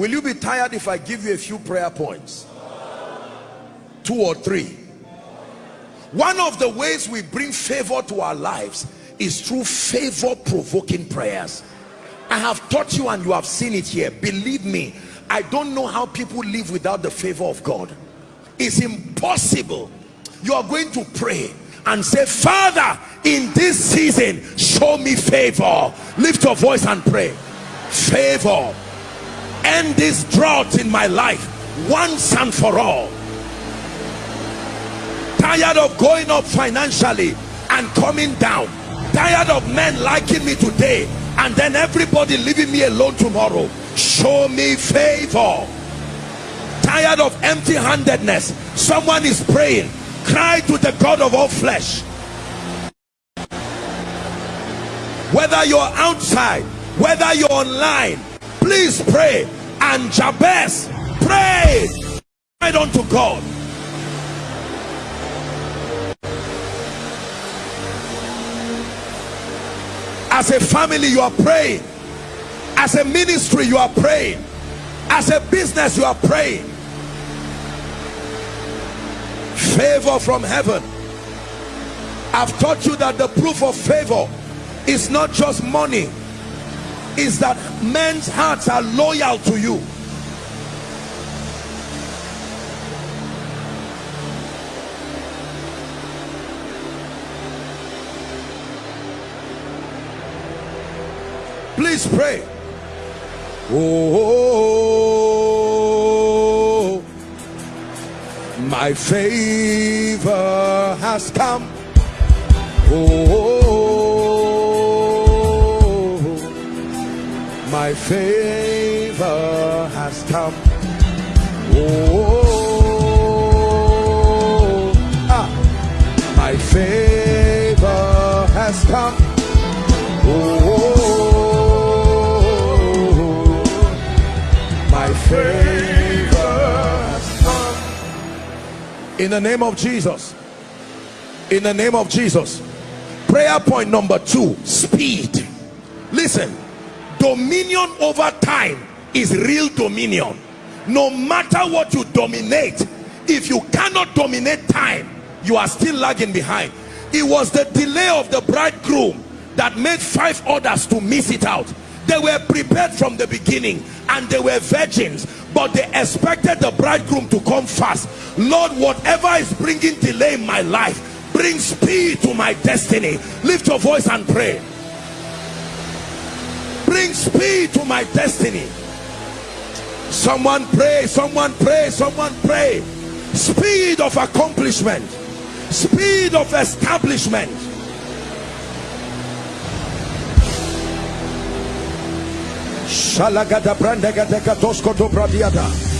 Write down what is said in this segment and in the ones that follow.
will you be tired if I give you a few prayer points? Two or three. One of the ways we bring favor to our lives is through favor provoking prayers. I have taught you and you have seen it here. Believe me I don't know how people live without the favor of God. It's impossible. You are going to pray and say father in this season show me favor. Lift your voice and pray. Favor end this drought in my life once and for all. Tired of going up financially and coming down. Tired of men liking me today and then everybody leaving me alone tomorrow. Show me favor. Tired of empty-handedness. Someone is praying. Cry to the god of all flesh. Whether you're outside whether you're online please pray. And Jabez prayed right unto God. As a family you are praying. As a ministry you are praying. As a business you are praying. Favor from heaven. I've taught you that the proof of favor is not just money is that men's hearts are loyal to you. Please pray. Oh my favor has come. Oh favor has come. Oh ah, my favor has come. Oh my favor has come. In the name of Jesus. In the name of Jesus. Prayer point number two speed. Listen dominion over time is real dominion. No matter what you dominate if you cannot dominate time you are still lagging behind. It was the delay of the bridegroom that made five others to miss it out. They were prepared from the beginning and they were virgins but they expected the bridegroom to come fast. Lord whatever is bringing delay in my life bring speed to my destiny. Lift your voice and pray bring speed to my destiny. Someone pray someone pray someone pray. Speed of accomplishment. Speed of establishment. Shalagada brandegada katosko do bradiada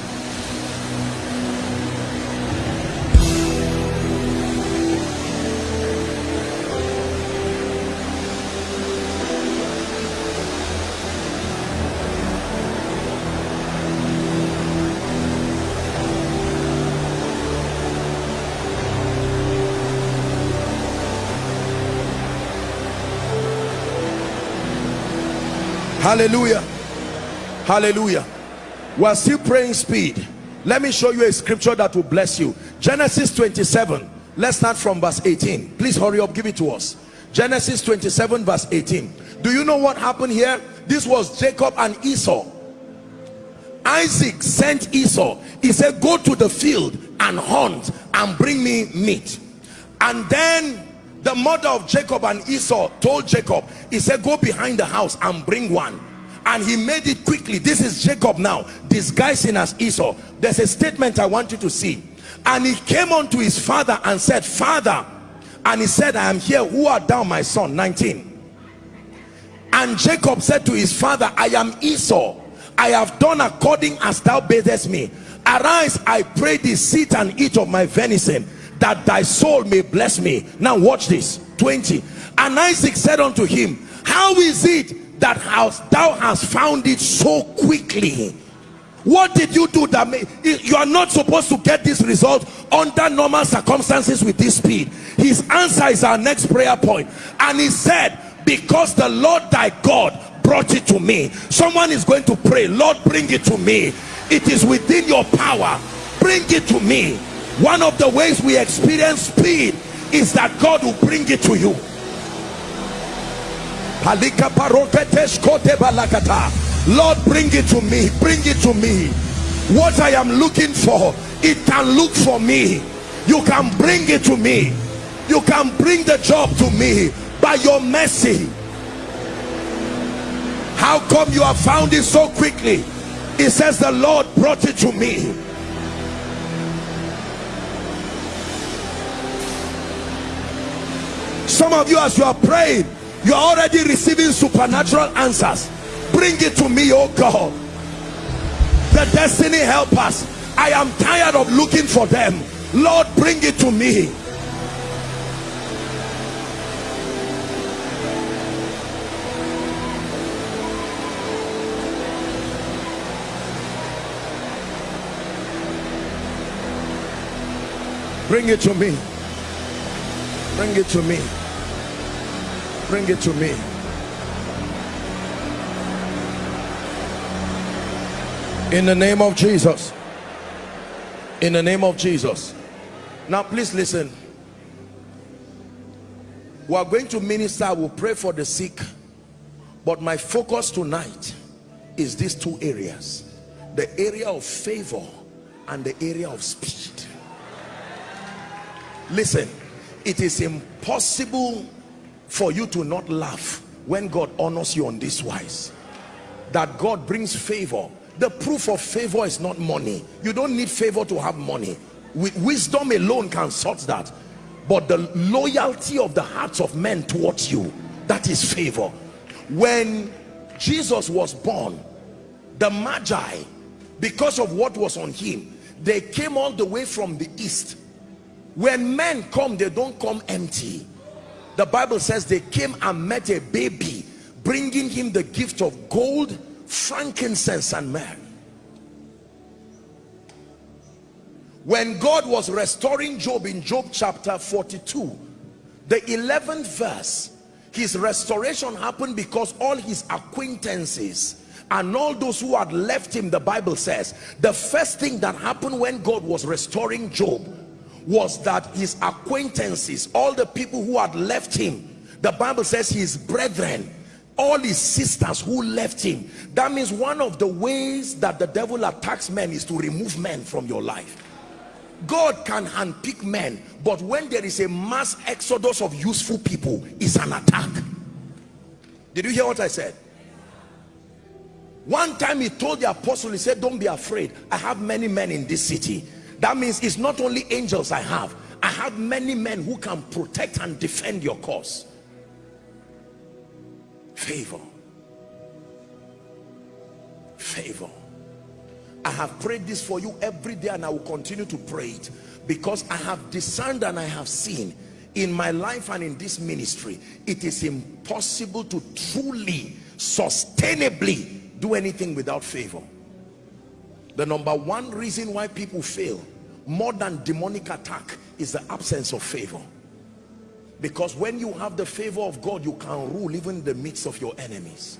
hallelujah. Hallelujah. We're still praying speed. Let me show you a scripture that will bless you. Genesis 27 let's start from verse 18 please hurry up give it to us. Genesis 27 verse 18 do you know what happened here? This was jacob and esau. Isaac sent esau. He said go to the field and hunt and bring me meat. And then the mother of Jacob and Esau told Jacob he said go behind the house and bring one. And he made it quickly. This is Jacob now disguising as Esau. There's a statement I want you to see. And he came on to his father and said father and he said i am here. Who art thou my son? 19 and jacob said to his father i am esau. I have done according as thou badest me. Arise i pray thee sit and eat of my venison that thy soul may bless me. Now watch this. 20 and isaac said unto him how is it that thou hast found it so quickly? What did you do that made you are not supposed to get this result under normal circumstances with this speed? His answer is our next prayer point. And he said because the lord thy god brought it to me. Someone is going to pray lord bring it to me. It is within your power. Bring it to me one of the ways we experience speed is that god will bring it to you. Lord bring it to me bring it to me. What i am looking for it can look for me. You can bring it to me. You can bring the job to me by your mercy. How come you have found it so quickly? It says the lord brought it to me some of you as you are praying you are already receiving supernatural answers. Bring it to me oh god. The destiny helpers i am tired of looking for them. Lord bring it to me. Bring it to me. Bring it to me bring it to me. In the name of Jesus. In the name of Jesus. Now please listen. We are going to minister. We'll pray for the sick. But my focus tonight is these two areas. The area of favor and the area of speed. Listen. It is impossible for you to not laugh when God honors you on this wise. That God brings favor. The proof of favor is not money. You don't need favor to have money. With wisdom alone can sort that. But the loyalty of the hearts of men towards you that is favor. When jesus was born the magi because of what was on him they came all the way from the east. When men come they don't come empty the bible says they came and met a baby bringing him the gift of gold frankincense and myrrh. When God was restoring Job in Job chapter 42 the 11th verse his restoration happened because all his acquaintances and all those who had left him the Bible says the first thing that happened when God was restoring Job was that his acquaintances all the people who had left him the Bible says his brethren all his sisters who left him. That means one of the ways that the devil attacks men is to remove men from your life. God can handpick men but when there is a mass exodus of useful people it's an attack. Did you hear what I said? One time he told the apostle he said don't be afraid. I have many men in this city that means it's not only angels I have. I have many men who can protect and defend your cause. Favor. Favor. I have prayed this for you every day and I will continue to pray it because I have discerned and I have seen in my life and in this ministry it is impossible to truly sustainably do anything without favor. The number one reason why people fail more than demonic attack is the absence of favor. Because when you have the favor of God you can rule even in the midst of your enemies